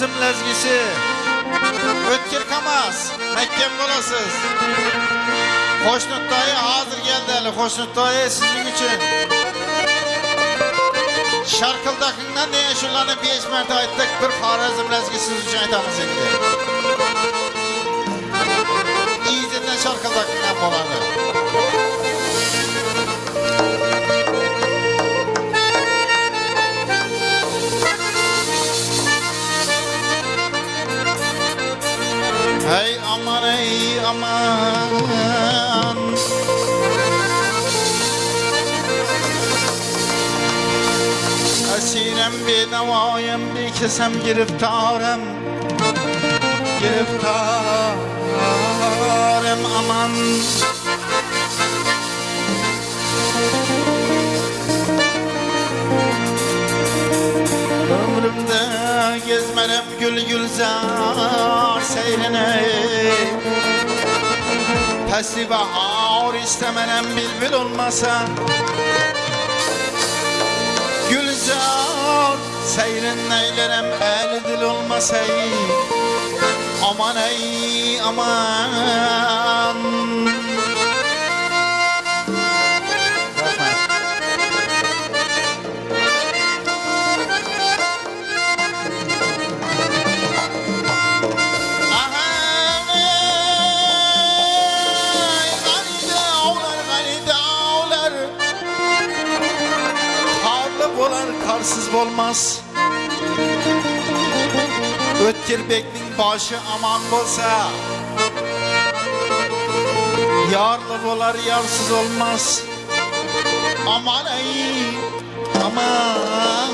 Xorazm lezgisi. O'tkir Kamaz, Makkem bo'lasiz. Qo'shnuttoyi hozir keldi hali. Qo'shnuttoyi sizning uchun. Sharqildaqingdan degan shularni 5 marta aytdik. Bir Xorazm lezgisi siz uchun aytamiz endi. İyice'den Sharqildaqingdan bo'ladi. Ey aman Esirem bedavayım bir kesem giriftarım Giriftarım aman. Ömrümde gezmerem gül gülzar seyrine Pesli bahar istemenem bülbül olmasa Gülzar seyrin neylerem el dil olmasa Aman ey aman Bolar karsız olmaz. Ötkir bekning başı aman bolsa Yarlı bolar yarsız olmaz. Aman ey aman